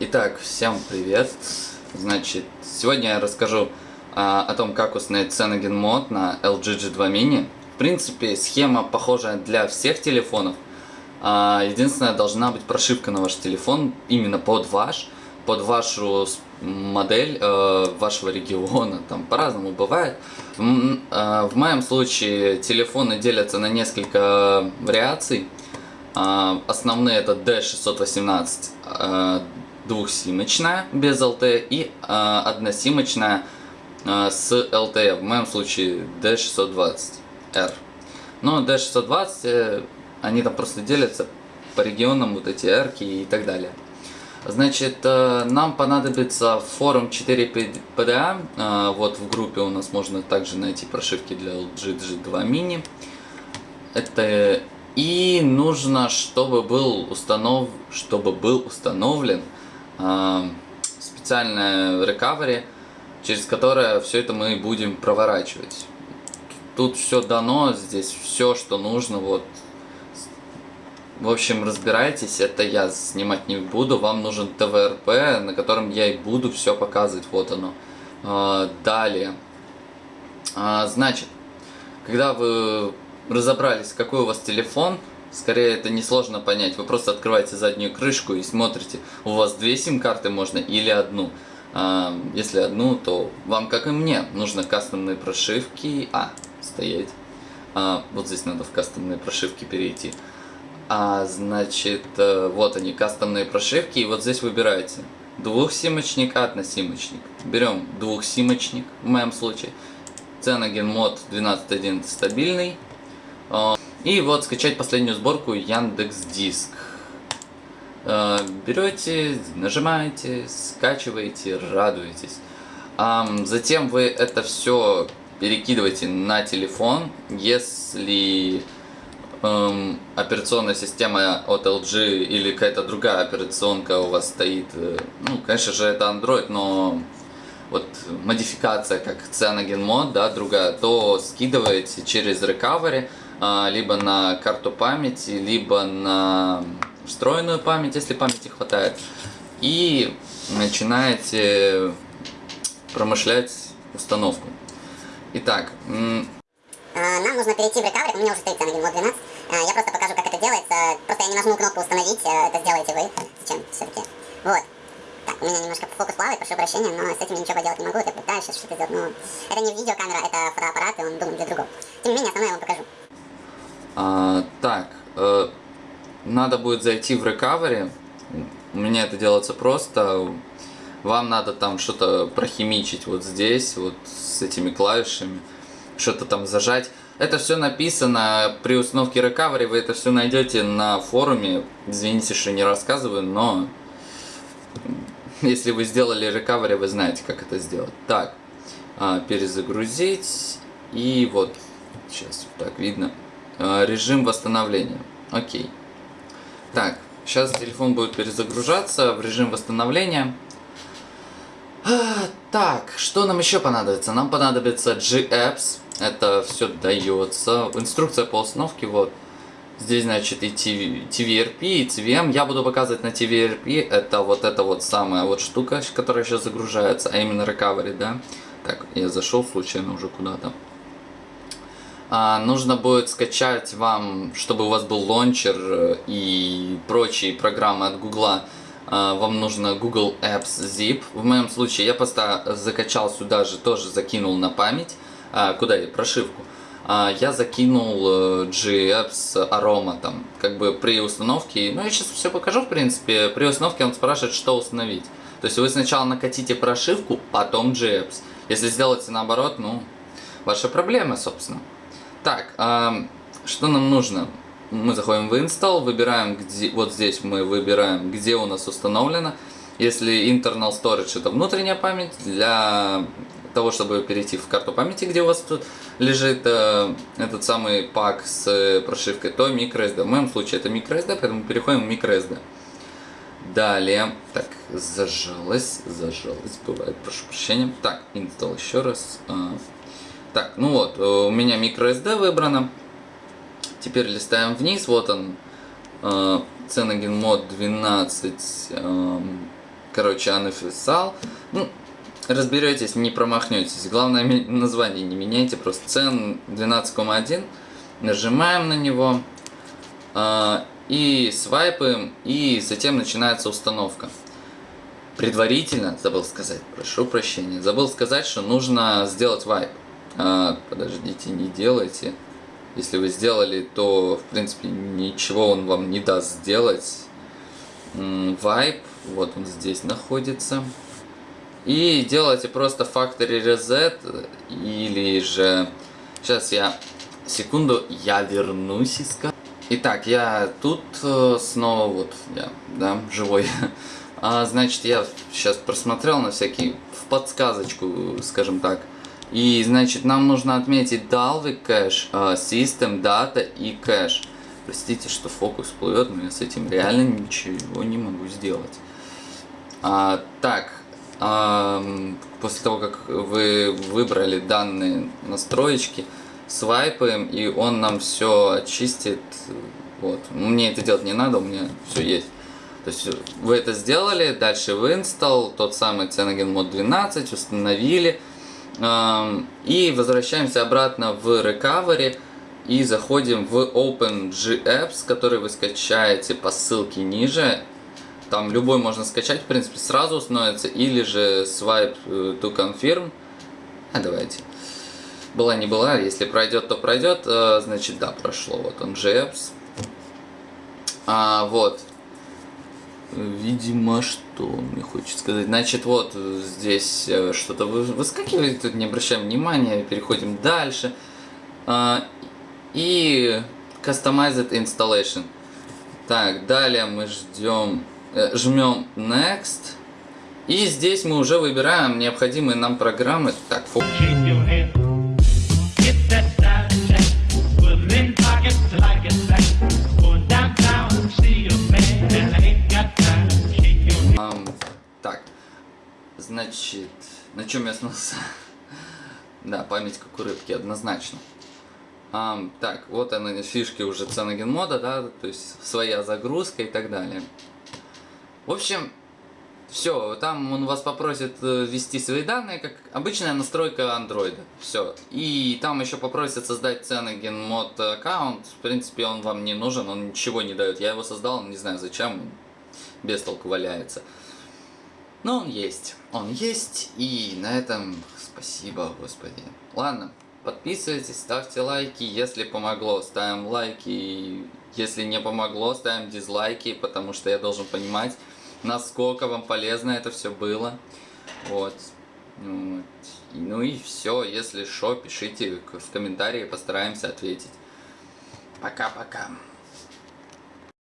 Итак, всем привет! Значит, сегодня я расскажу а, о том, как установить Cyanogen мод на LG G2 Mini. В принципе, схема похожая для всех телефонов. А, единственное, должна быть прошивка на ваш телефон именно под ваш, под вашу модель э, вашего региона, там по-разному бывает. В, э, в моем случае телефоны делятся на несколько вариаций. Э, основные это D618, э, двухсимочная без LTE и э, односимочная э, с LTE. В моем случае D620R. Но D620, э, они там просто делятся по регионам, вот эти R и так далее. Значит, э, нам понадобится форум 4 PDA. Э, вот в группе у нас можно также найти прошивки для LG G2 Mini. Это и нужно, чтобы был установ, чтобы был установлен специальное recovery, через которое все это мы будем проворачивать. Тут все дано, здесь все, что нужно, вот в общем, разбирайтесь, это я снимать не буду, вам нужен ТВРП, на котором я и буду все показывать, вот оно. А, далее, а, значит, когда вы разобрались, какой у вас телефон, скорее это несложно понять, вы просто открываете заднюю крышку и смотрите, у вас две сим-карты можно или одну. А, если одну, то вам, как и мне, нужно кастомные прошивки, а, стоять, вот здесь надо в кастомные прошивки перейти. А, значит, э, вот они, кастомные прошивки, и вот здесь выбираете двухсимочник, односимочник. Берем двухсимочник, в моем случае. Cyanogen мод 12.1 стабильный. И вот скачать последнюю сборку Яндекс Диск. Э, берете, нажимаете, скачиваете, радуетесь. Затем вы это все перекидываете на телефон, если эм, операционная система от LG или какая-то другая операционка у вас стоит, э, ну, конечно же, это Android, но вот модификация как Cyanogen Mod, да, другая, то скидываете через Recovery, либо на карту памяти, либо на встроенную память, если памяти хватает, и начинаете промышлять установку. Итак, нам нужно перейти в recovery, у меня уже стоит Mod 12, а, я просто покажу, как это делается. Просто я не нажму кнопку «Установить», это сделаете вы. Зачем все-таки? Вот. Так, у меня немножко фокус плавает, прошу прощения, но с этим я ничего поделать не могу. Я пытаюсь сейчас что-то сделать, но это не видеокамера, это фотоаппарат, и он думает для другого. Тем не менее, основное я вам покажу. А, так, э, надо будет зайти в recovery. У меня это делается просто. Вам надо там что-то прохимичить вот здесь, вот с этими клавишами. Что-то там зажать. Это все написано при установке recovery, вы это все найдете на форуме. Извините, что не рассказываю, но если вы сделали recovery, вы знаете, как это сделать. Так, а, перезагрузить. И вот, сейчас так видно. А, режим восстановления. Окей. Так, сейчас телефон будет перезагружаться в режим восстановления. А, так, что нам еще понадобится? Нам понадобится G-Apps. Это все дается. Инструкция по установке, вот. Здесь, значит, и TVRP, и CVM. Я буду показывать на TVRP. Это вот эта вот самая вот штука, которая сейчас загружается, а именно recovery, да. Так, я зашел случайно уже куда-то. А, нужно будет скачать вам, чтобы у вас был лончер э, и прочие программы от Гугла. А, вам нужно Google Apps Zip. В моем случае я просто закачал сюда же, тоже закинул на память а, куда я, прошивку, я закинул э, GApps Aroma там, как бы при установке, ну я сейчас все покажу в принципе, при установке он спрашивает, что установить. То есть вы сначала накатите прошивку, потом GApps. Если сделаете наоборот, ну, ваша проблема, собственно. Так, а, что нам нужно? Мы заходим в Install, выбираем, где, вот здесь мы выбираем, где у нас установлено. Если internal storage это внутренняя память, для того, чтобы перейти в карту памяти, где у вас тут лежит э, этот самый пак с э, прошивкой, то microSD. В моем случае это microSD, поэтому переходим в microSD. Далее, так, зажалось, зажалось, бывает, прошу прощения. Так, install еще раз. Э, так, ну вот, э, у меня microSD выбрано. Теперь листаем вниз, вот он, э, Cyanogen Mod 12, э, короче, написал. Ну, разберетесь, не промахнетесь. Главное, название не меняйте, просто цен 12,1. Нажимаем на него а, и свайпаем, и затем начинается установка. Предварительно, забыл сказать, прошу прощения, забыл сказать, что нужно сделать вайп. А, подождите, не делайте. Если вы сделали, то, в принципе, ничего он вам не даст сделать. Вайп, вот он здесь находится. И делайте просто Factory Reset, или же... Сейчас я... Секунду, я вернусь и. Итак, я тут э, снова вот, я, да, живой. А, значит, я сейчас просмотрел на всякий, в подсказочку, скажем так. И, значит, нам нужно отметить Dalvik кэш, а, System, Data и кэш. Простите, что фокус плывет, но я с этим реально ничего не могу сделать. А, так, ам, после того, как вы выбрали данные настроечки, свайпаем, и он нам все очистит. Вот. Мне это делать не надо, у меня все есть. То есть вы это сделали, дальше в install, тот самый Cyanogen Mod 12, установили. И возвращаемся обратно в recovery и заходим в OpenGApps, который вы скачаете по ссылке ниже. Там любой можно скачать, в принципе, сразу установится, или же swipe э, to confirm. А давайте. Была не была, если пройдет, то пройдет. Э, Значит, да, прошло. Вот он GApps. А, вот. Видимо, что он мне хочет сказать. Значит, вот здесь э, что-то вы- выскакивает, тут не обращаем внимания, переходим дальше. А, И Customized Installation. Так, далее мы ждем, э, жмем Next. И здесь мы уже выбираем необходимые нам программы. Так, фу- значит, на чем я остановился? да, память как у рыбки, однозначно. Ам, так, вот она, фишки уже Cyanogen мода, да, то есть своя загрузка и так далее. В общем, все, там он вас попросит э, ввести свои данные, как обычная настройка андроида. Все. И там еще попросят создать Cyanogen мод аккаунт. В принципе, он вам не нужен, он ничего не дает. Я его создал, не знаю зачем, без толку валяется. Но он есть. Он есть. И на этом спасибо, господи. Ладно, подписывайтесь, ставьте лайки. Если помогло, ставим лайки. Если не помогло, ставим дизлайки, потому что я должен понимать, насколько вам полезно это все было. Вот. Вот. И- Ну и все. Если что, пишите в комментарии, постараемся ответить. Пока-пока.